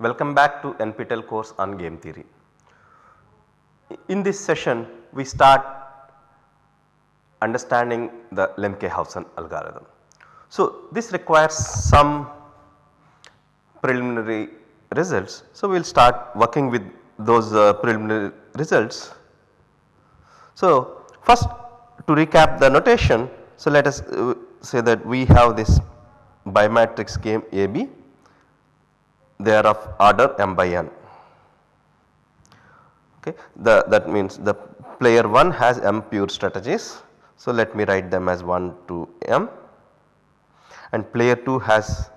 Welcome back to NPTEL course on game theory. In this session we start understanding the Lemke-Howson algorithm. So, this requires some preliminary results. So, we will start working with those uh, preliminary results. So, first to recap the notation. So, let us uh, say that we have this bimatrix game AB they are of order m by n okay. The, that means the player 1 has m pure strategies. So, let me write them as 1 to m and player 2 has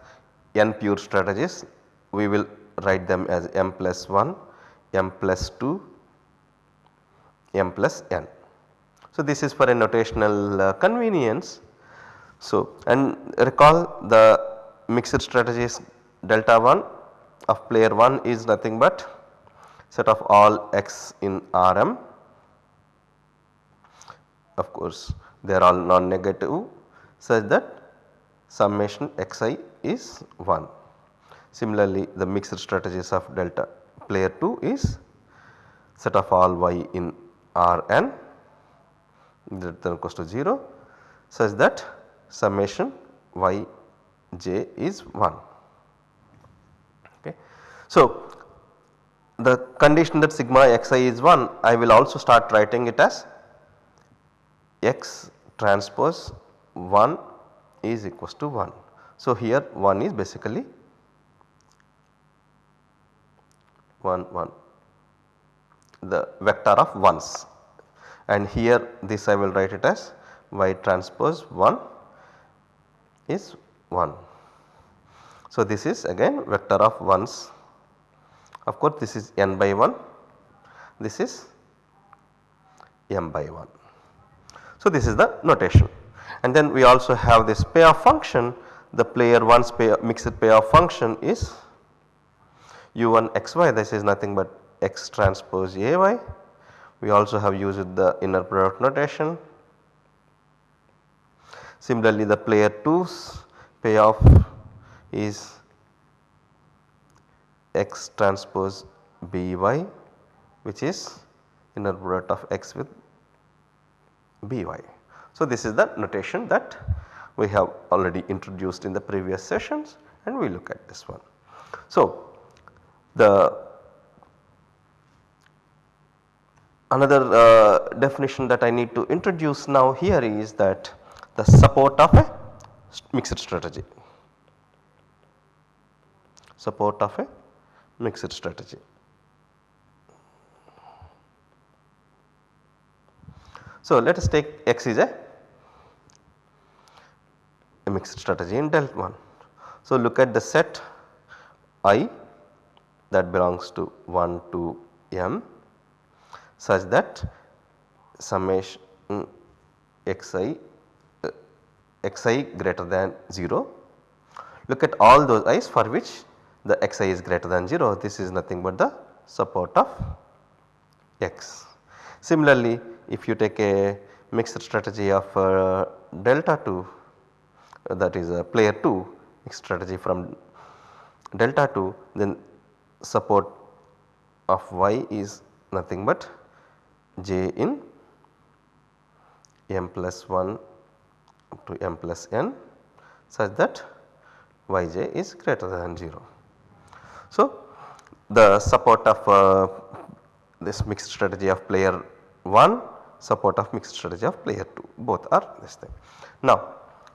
n pure strategies we will write them as m plus 1, m plus 2, m plus n. So, this is for a notational uh, convenience. So, and recall the mixed strategies delta 1 of player 1 is nothing but set of all x in Rm. Of course, they are all non-negative such that summation xi is 1. Similarly, the mixed strategies of delta player 2 is set of all y in Rn greater than equals to 0 such that summation y j is 1. So, the condition that sigma xi is 1 I will also start writing it as x transpose 1 is equals to 1. So, here 1 is basically 1 1 the vector of 1s and here this I will write it as y transpose 1 is 1. So, this is again vector of 1s of course this is n by 1 this is m by 1. So, this is the notation and then we also have this payoff function the player 1's pay mixed payoff function is u1 xy this is nothing but x transpose ay. We also have used the inner product notation. Similarly, the player 2's payoff is x transpose by which is inner product of x with by. So, this is the notation that we have already introduced in the previous sessions and we look at this one. So, the another uh, definition that I need to introduce now here is that the support of a mixed strategy, support of a mixed strategy. So, let us take x is a, a mixed strategy in delta 1. So, look at the set i that belongs to 1 to m such that summation xi xi greater than 0. Look at all those i's for which the xi is greater than 0 this is nothing but the support of x. Similarly, if you take a mixed strategy of uh, delta 2 uh, that is a player 2 mixed strategy from delta 2 then support of y is nothing but j in m plus 1 to m plus n such that yj is greater than 0. So, the support of uh, this mixed strategy of player 1 support of mixed strategy of player 2 both are this thing. Now,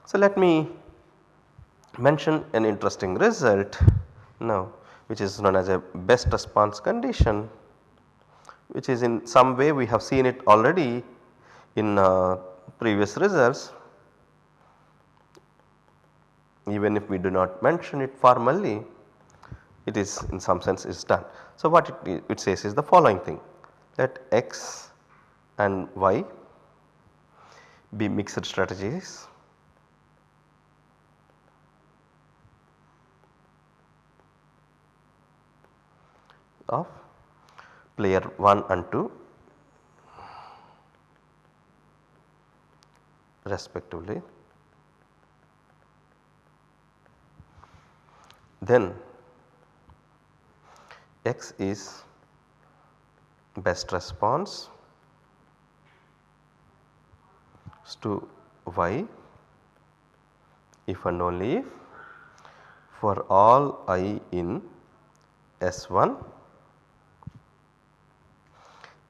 so let me mention an interesting result now which is known as a best response condition which is in some way we have seen it already in uh, previous results even if we do not mention it formally it is in some sense is done. So, what it, it says is the following thing that x and y be mixed strategies of player 1 and 2 respectively. Then x is best response to y. If and only if for all i in S1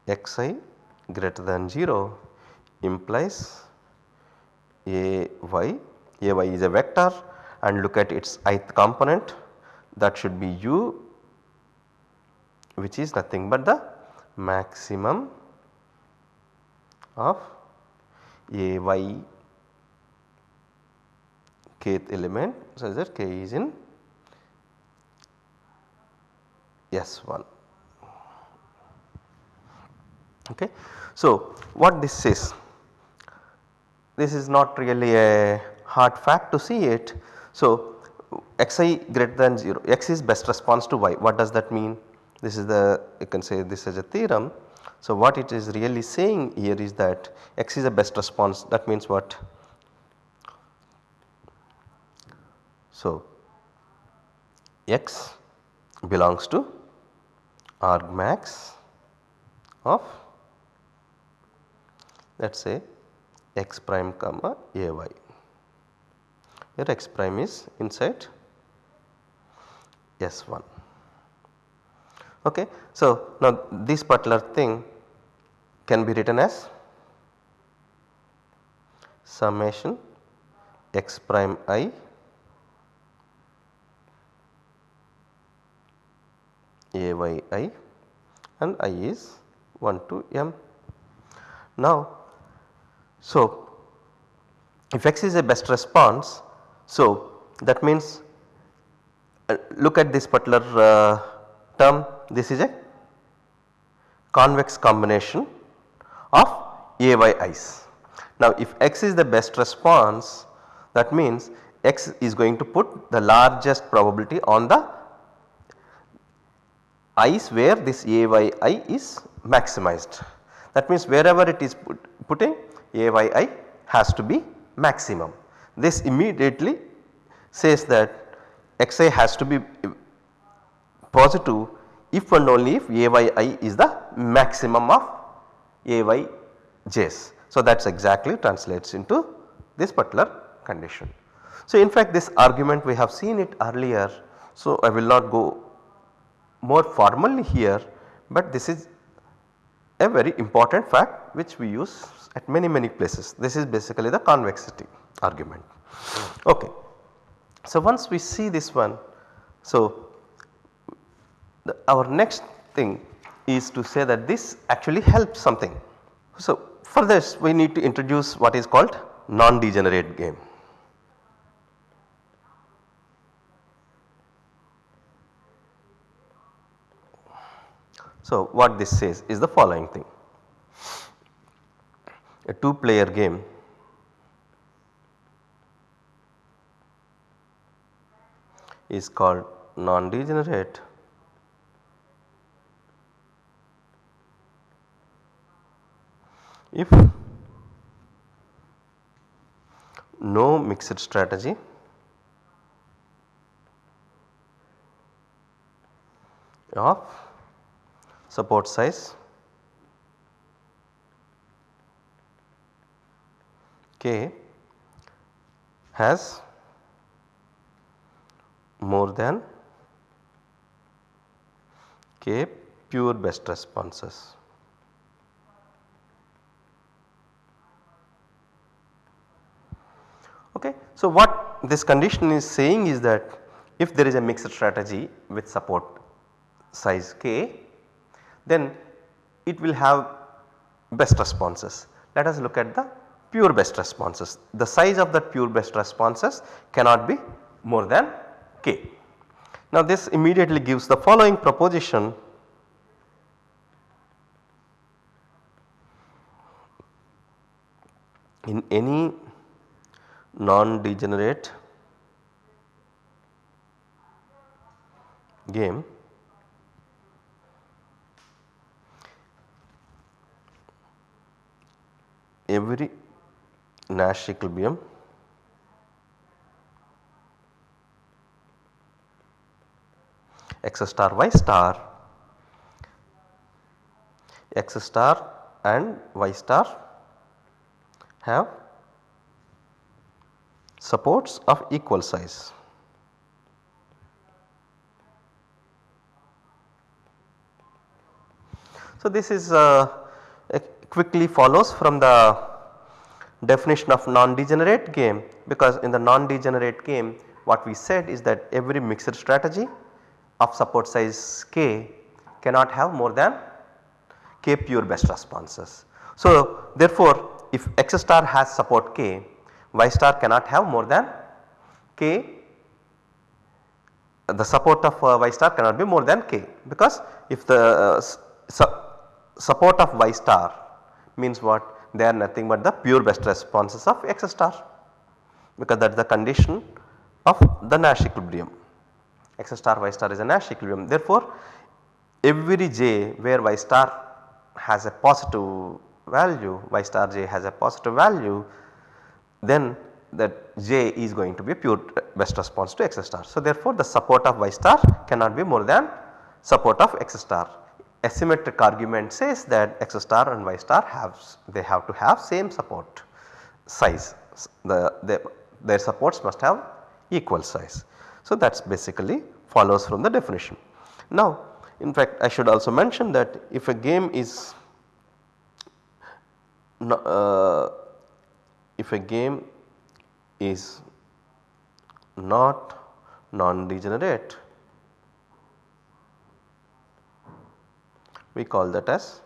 xi greater than 0 implies a y, a y is a vector and look at its ith component that should be u which is nothing but the maximum of a y kth element such that k is in S1. Okay. So, what this says? This is not really a hard fact to see it. So, xi greater than 0, x is best response to y. What does that mean? This is the you can say this as a theorem. So, what it is really saying here is that x is a best response that means what? So, x belongs to argmax of let us say x prime comma a y where x prime is inside S1. Okay. So, now this particular thing can be written as summation x prime i a y i and i is 1 to m. Now, so if x is a best response, so that means uh, look at this particular uh, term this is a convex combination of a y i's. Now if x is the best response that means x is going to put the largest probability on the i's where this a y i is maximized. That means wherever it is put, putting a y i has to be maximum. This immediately says that xi has to be positive if and only if Ayi is the maximum of Ayj's. So that is exactly translates into this particular condition. So in fact this argument we have seen it earlier so I will not go more formally here but this is a very important fact which we use at many many places. This is basically the convexity argument. Okay. So once we see this one so the, our next thing is to say that this actually helps something. So for this we need to introduce what is called non-degenerate game. So what this says is the following thing. A 2 player game is called non-degenerate if no mixed strategy of support size k has more than k pure best responses. Okay. So, what this condition is saying is that if there is a mixed strategy with support size k then it will have best responses. Let us look at the pure best responses. The size of that pure best responses cannot be more than k. Now this immediately gives the following proposition in any non-degenerate game. Every Nash equilibrium x star y star. X star and y star have supports of equal size. So, this is uh, quickly follows from the definition of non-degenerate game because in the non-degenerate game what we said is that every mixed strategy of support size k cannot have more than k pure best responses. So, therefore, if x star has support k y star cannot have more than k. The support of uh, y star cannot be more than k. Because if the uh, su support of y star means what? They are nothing but the pure best responses of x star. Because that is the condition of the Nash equilibrium. X star y star is a Nash equilibrium. Therefore, every j where y star has a positive value y star j has a positive value then that j is going to be pure best response to x star. So, therefore, the support of y star cannot be more than support of x star. Asymmetric argument says that x star and y star have they have to have same support size the, the their supports must have equal size. So, that is basically follows from the definition. Now, in fact I should also mention that if a game is uh, if a game is not non-degenerate we call that as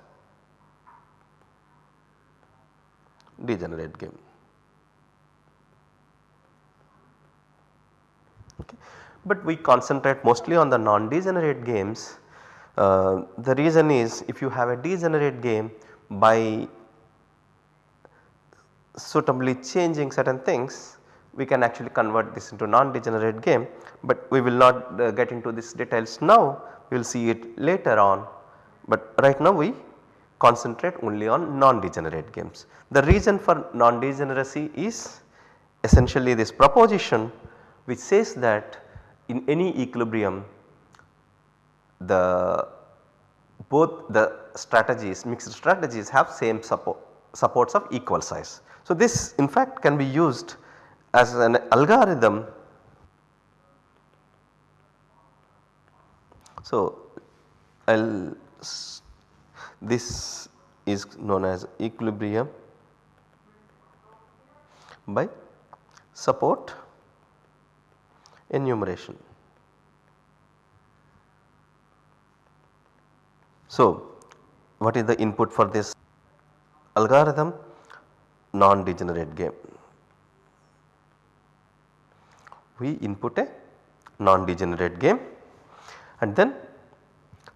degenerate game. Okay. But we concentrate mostly on the non-degenerate games. Uh, the reason is if you have a degenerate game by suitably changing certain things we can actually convert this into non-degenerate game, but we will not uh, get into these details now we will see it later on. But right now we concentrate only on non-degenerate games. The reason for non-degeneracy is essentially this proposition which says that in any equilibrium the both the strategies mixed strategies have same support supports of equal size. So, this in fact can be used as an algorithm. So, I will this is known as equilibrium by support enumeration. So, what is the input for this algorithm? Non-degenerate game. We input a non-degenerate game and then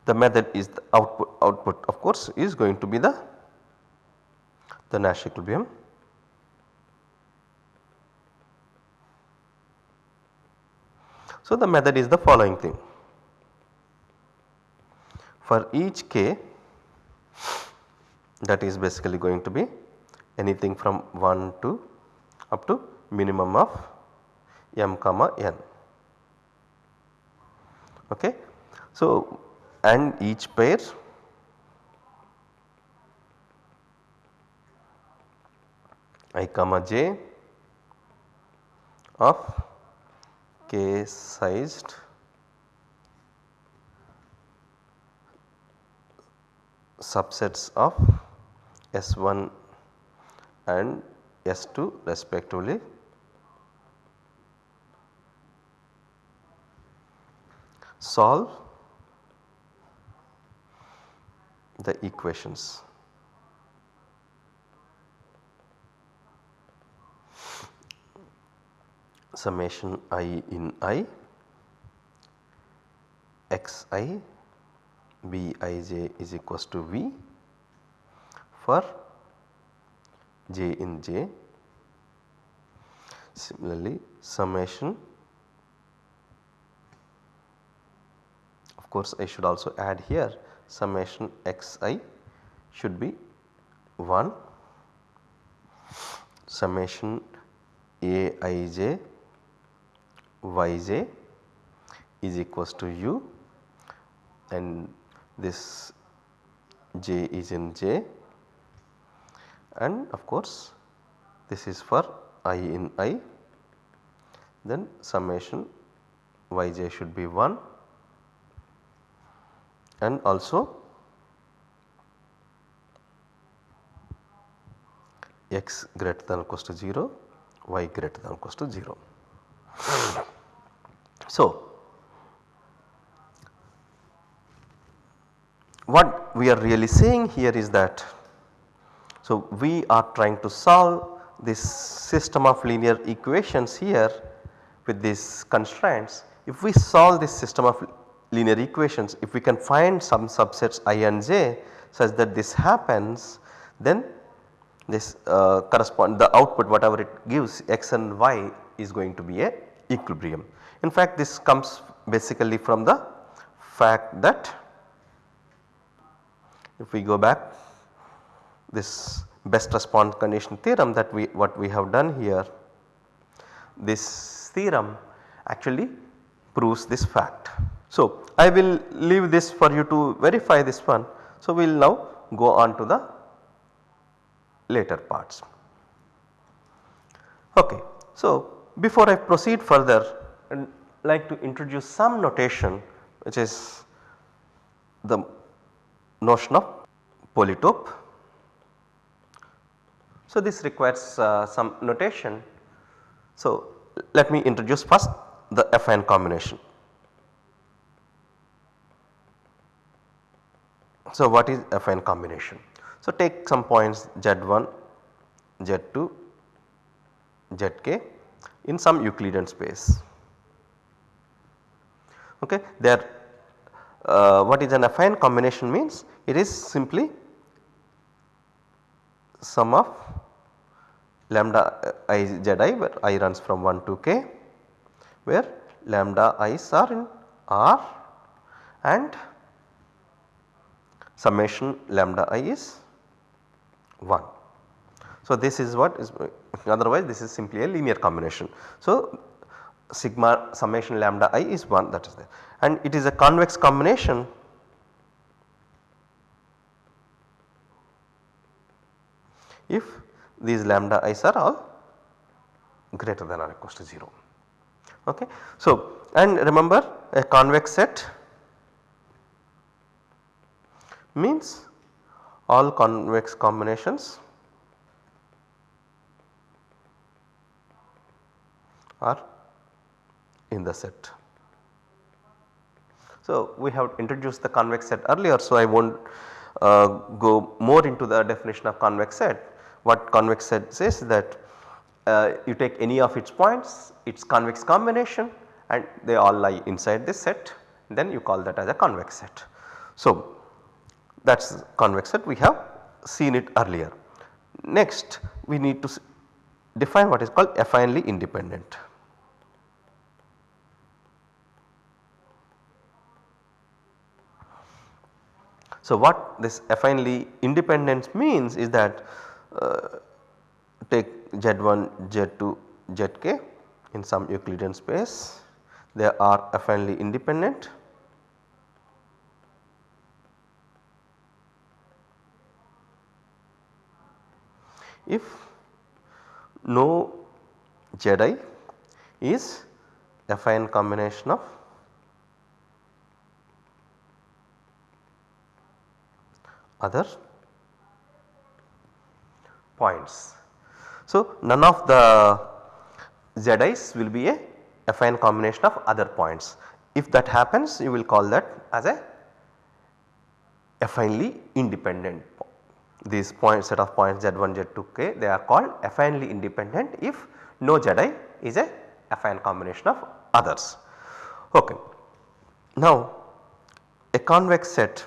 the method is the output, output of course is going to be the, the Nash equilibrium. So, the method is the following thing. For each k that is basically going to be anything from 1 to up to minimum of m comma n. Okay. So, and each pair i comma j of k sized subsets of S1 and S2 respectively. Solve the equations. summation i in i x i b i j is equals to v for j in j. Similarly, summation. Of course I should also add here summation xi should be 1 summation aij yj is equals to u. And this j is in j and of course this is for i in i then summation yj should be 1 and also x greater than or equals to 0 y greater than or equals to 0. So, what we are really saying here is that so we are trying to solve this system of linear equations here with these constraints. If we solve this system of linear equations, if we can find some subsets i and j such that this happens then this uh, correspond the output whatever it gives x and y is going to be a equilibrium. In fact this comes basically from the fact that if we go back this best response condition theorem that we what we have done here this theorem actually proves this fact. So, I will leave this for you to verify this one. So, we will now go on to the later parts. Okay. So, before I proceed further I like to introduce some notation which is the notion of polytope. So, this requires uh, some notation. So, let me introduce first the affine combination. So, what is affine combination? So, take some points Z1, Z2, Zk in some Euclidean space. Okay. There uh, what is an affine combination means it is simply sum of lambda i z i where i runs from 1 to k where lambda i's are in R and summation lambda i is 1. So, this is what is otherwise this is simply a linear combination. So, sigma summation lambda i is 1 that is there and it is a convex combination if these lambda i's are all greater than or equals to 0. Okay. So, and remember a convex set means all convex combinations are in the set. So, we have introduced the convex set earlier. So, I will not uh, go more into the definition of convex set. What convex set says that uh, you take any of its points its convex combination and they all lie inside this set then you call that as a convex set. So, that is convex set we have seen it earlier. Next we need to define what is called affinely independent. So, what this affinely independence means is that Uh, take Z1, Z2, Zk in some Euclidean space. They are affinely independent. If no Zi is affine combination of other points. So, none of the Zi's will be a affine combination of other points. If that happens you will call that as a affinely independent these point set of points Z1, Z2, K they are called affinely independent if no Zi is a affine combination of others. Okay. Now a convex set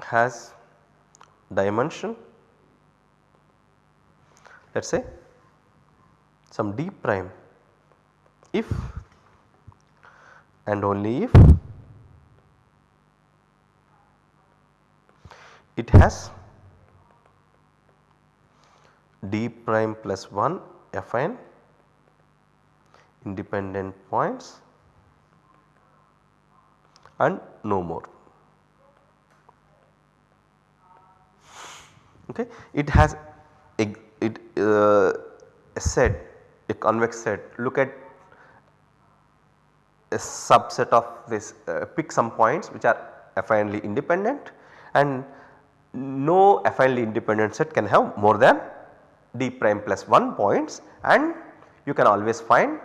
has dimension let us say some d prime if and only if it has d prime plus 1 affine independent points and no more. Okay. It has a, it, uh, a set a convex set look at a subset of this uh, pick some points which are affinely independent and no affinely independent set can have more than d prime plus 1 points and you can always find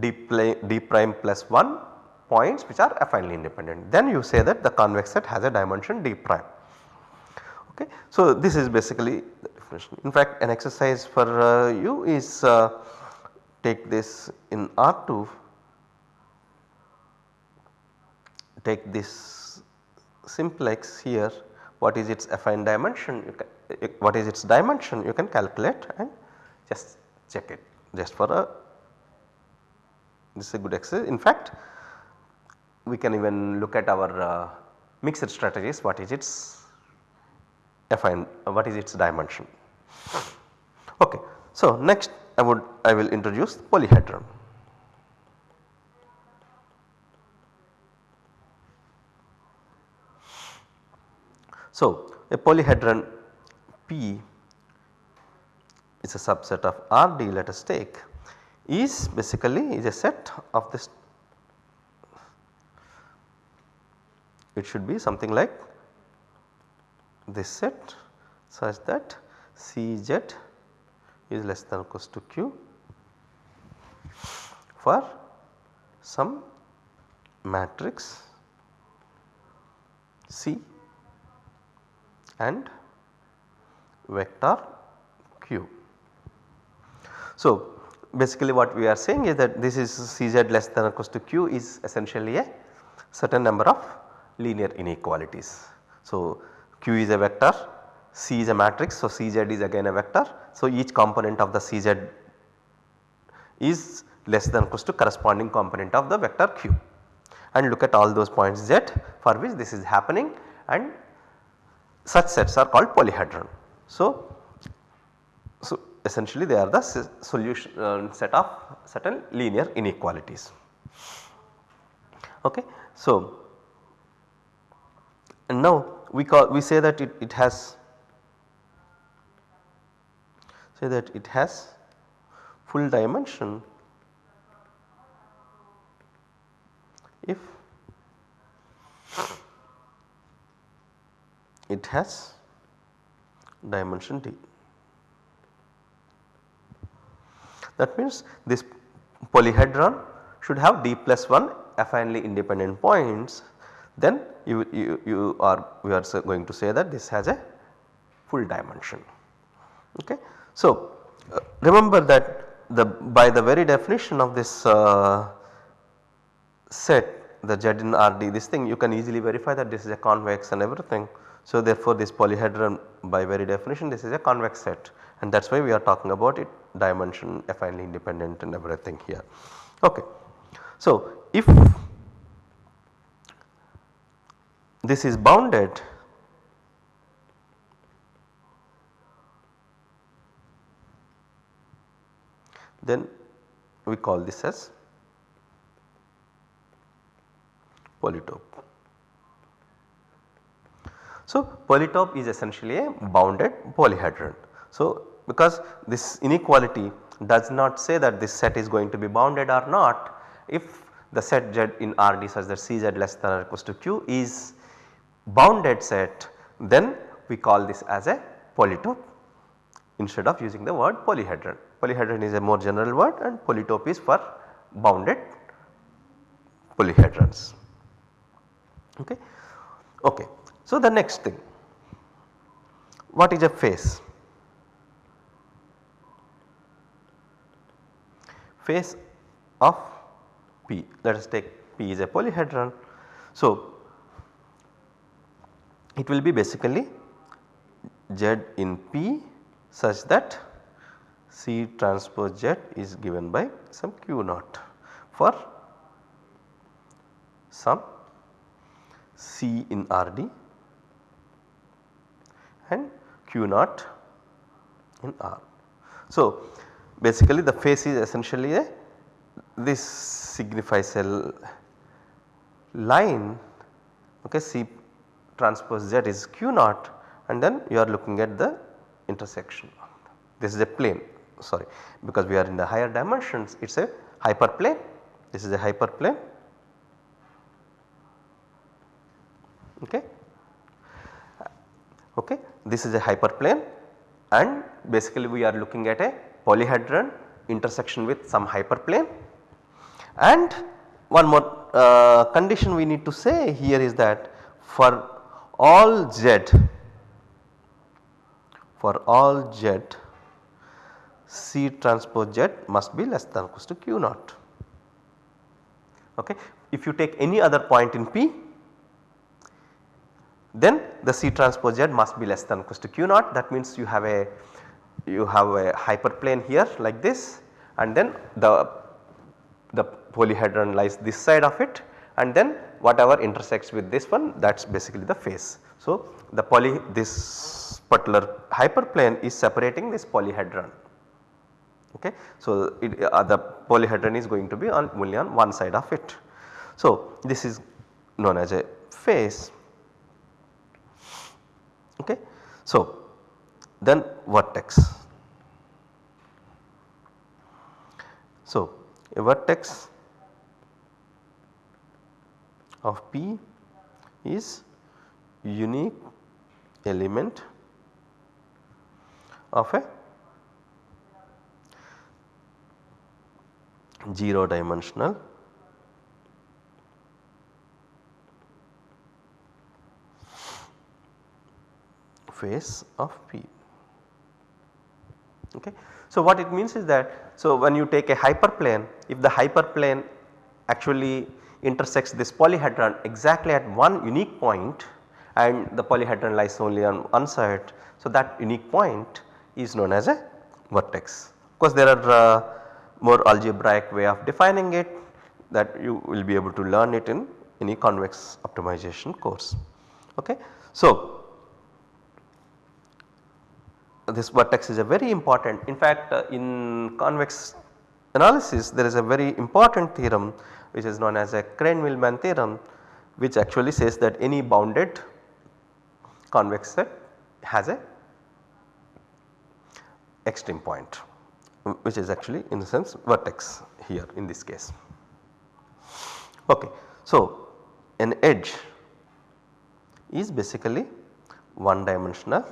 d, d prime plus 1 points which are affinely independent. Then you say that the convex set has a dimension d prime. Okay. So, this is basically the definition. In fact, an exercise for uh, you is uh, take this in R2 take this simplex here what is its affine dimension can, what is its dimension you can calculate and just check it just for a this is a good exercise. In fact we can even look at our uh, mixed strategies what is its affine uh, what is its dimension. Okay. So next I would I will introduce polyhedron. So, a polyhedron P is a subset of R D let us take is basically is a set of this it should be something like this set such that Cz is less than or equals to Q for some matrix C and vector q. So, basically what we are saying is that this is Cz less than or equals to q is essentially a certain number of linear inequalities. So, q is a vector, C is a matrix, so Cz is again a vector. So, each component of the Cz is less than or equals to corresponding component of the vector q and look at all those points z for which this is happening and such sets are called polyhedron. So, so essentially they are the solution uh, set of certain linear inequalities. Okay. So, and now we call we say that it, it has say that it has full dimension if it has dimension d. That means this polyhedron should have d plus 1 affinely independent points then you, you, you are we are going to say that this has a full dimension. Okay. So, uh, remember that the by the very definition of this uh, set the Z in RD this thing you can easily verify that this is a convex and everything. So therefore this polyhedron by very definition this is a convex set and that is why we are talking about it dimension affinely independent and everything here. Okay. So if this is bounded then we call this as polytope. So, polytope is essentially a bounded polyhedron. So, because this inequality does not say that this set is going to be bounded or not if the set Z in RD such that Cz less than or equals to Q is bounded set then we call this as a polytope instead of using the word polyhedron. Polyhedron is a more general word and polytope is for bounded polyhedrons. Okay. okay. So, the next thing what is a face? Face of P let us take P is a polyhedron. So, it will be basically Z in P such that C transpose Z is given by some Q naught for some C in RD and Q naught in R. So, basically the face is essentially a this signifies a line okay C transpose Z is q naught and then you are looking at the intersection. This is a plane sorry because we are in the higher dimensions it is a hyperplane this is a hyperplane okay okay this is a hyperplane and basically we are looking at a polyhedron intersection with some hyperplane and one more uh, condition we need to say here is that for all z for all z C transpose Z must be less than or equal to Q naught. Okay. If you take any other point in P then the C transpose Z must be less than or equal to Q naught that means you have a you have a hyperplane here like this and then the the polyhedron lies this side of it and then whatever intersects with this one that is basically the face. So, the poly this particular hyperplane is separating this polyhedron okay. So, it, uh, the polyhedron is going to be on only on one side of it. So, this is known as a face okay. So, then vertex. So, a vertex of P is unique element of a 0 dimensional face of P. Okay. So, what it means is that so when you take a hyperplane if the hyperplane actually intersects this polyhedron exactly at one unique point and the polyhedron lies only on one side. So, that unique point is known as a vertex. Of course, there are uh, more algebraic way of defining it that you will be able to learn it in any convex optimization course. Okay. So, this vertex is a very important in fact uh, in convex analysis there is a very important theorem which is known as a Krein-Milman theorem which actually says that any bounded convex set has a extreme point which is actually in the sense vertex here in this case. Okay. So, an edge is basically one dimensional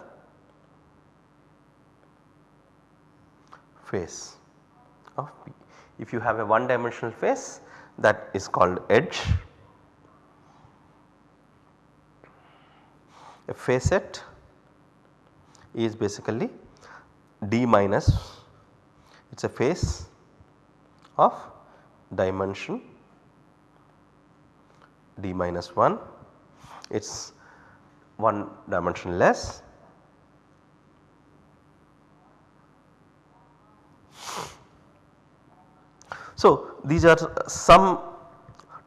face of P. If you have a one dimensional face that is called edge. A facet is basically d minus it is a face of dimension d minus 1 it is one dimension less So, these are some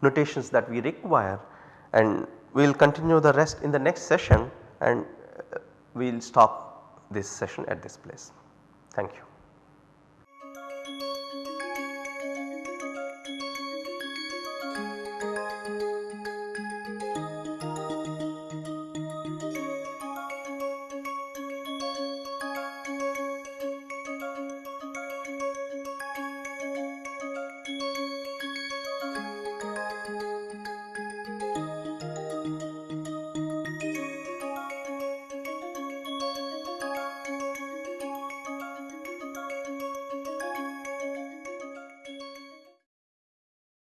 notations that we require and we will continue the rest in the next session and uh, we will stop this session at this place. Thank you.